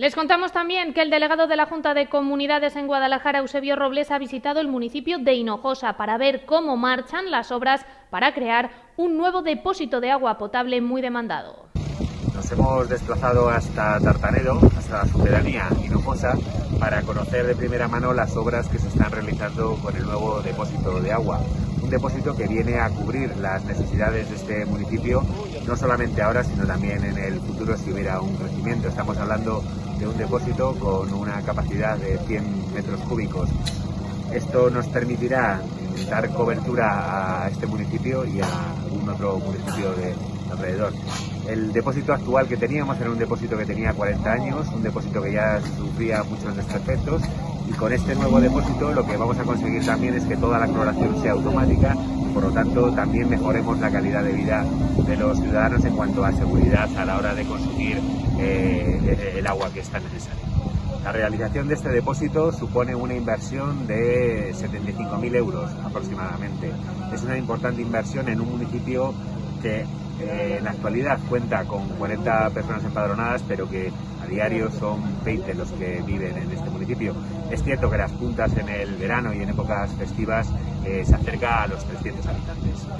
Les contamos también que el delegado de la Junta de Comunidades en Guadalajara, Eusebio Robles, ha visitado el municipio de Hinojosa para ver cómo marchan las obras para crear un nuevo depósito de agua potable muy demandado. Nos hemos desplazado hasta Tartanedo, hasta la sucedanía Hinojosa, para conocer de primera mano las obras que se están realizando con el nuevo depósito de agua. Un depósito que viene a cubrir las necesidades de este municipio, no solamente ahora, sino también en el futuro si hubiera un crecimiento. Estamos hablando de un depósito con una capacidad de 100 metros cúbicos. Esto nos permitirá dar cobertura a este municipio y a algún otro municipio de alrededor. El depósito actual que teníamos era un depósito que tenía 40 años, un depósito que ya sufría muchos desperfectos y con este nuevo depósito lo que vamos a conseguir también es que toda la cloración sea automática lo tanto también mejoremos la calidad de vida de los ciudadanos en cuanto a seguridad a la hora de consumir eh, el agua que está necesaria. La realización de este depósito supone una inversión de 75.000 euros aproximadamente. Es una importante inversión en un municipio que eh, en la actualidad cuenta con 40 personas empadronadas, pero que a diario son 20 los que viven en este municipio. Es cierto que las puntas en el verano y en épocas festivas eh, se acerca a los 300 habitantes.